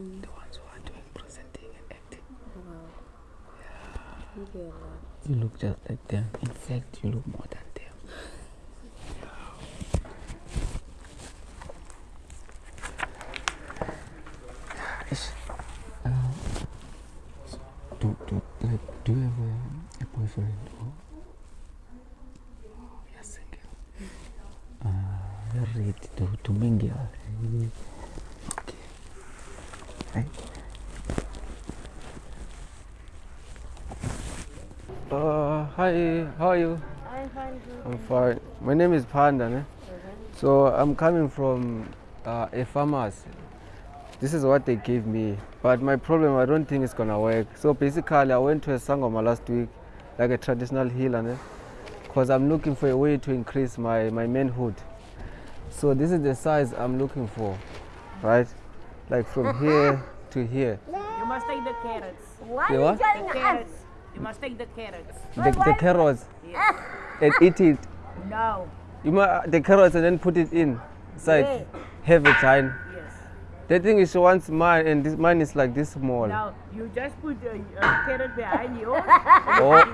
mm. the ones who are doing presenting and acting. Wow. Yeah. You, you look just like them. In fact, you look more than them. Uh, do, do, like, do you have a, a boyfriend or? Oh, you're single. Uh, ready to, to mingle. Uh, hi, how are you? I'm fine. I'm fine. My name is Panda. Ne? So I'm coming from uh, a farmer's. This is what they gave me. But my problem, I don't think it's gonna work. So basically, I went to a sangoma last week, like a traditional healer, because I'm looking for a way to increase my, my manhood. So this is the size I'm looking for, right? Like from here to here. You must take the carrots. Why The are what? you telling The us? carrots. You must take the carrots. The, the carrots Yes. and eat it. No. You must the carrots and then put it in inside. Where? Have a time. Yes. The thing is, she wants mine, and this mine is like this small. Now you just put a, a carrot behind you. Oh,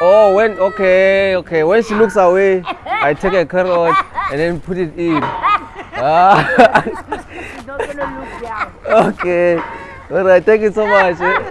oh, when okay, okay. When she looks away, I take a carrot and then put it in. Ah, She's not gonna look down. okay. All right. Thank you so much.